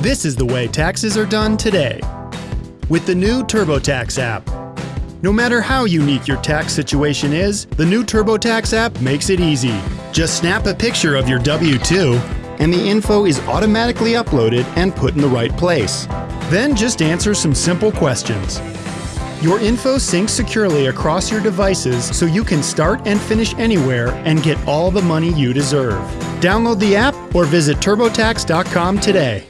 This is the way taxes are done today. With the new TurboTax app. No matter how unique your tax situation is, the new TurboTax app makes it easy. Just snap a picture of your W 2, and the info is automatically uploaded and put in the right place. Then just answer some simple questions. Your info syncs securely across your devices so you can start and finish anywhere and get all the money you deserve. Download the app or visit TurboTax.com today.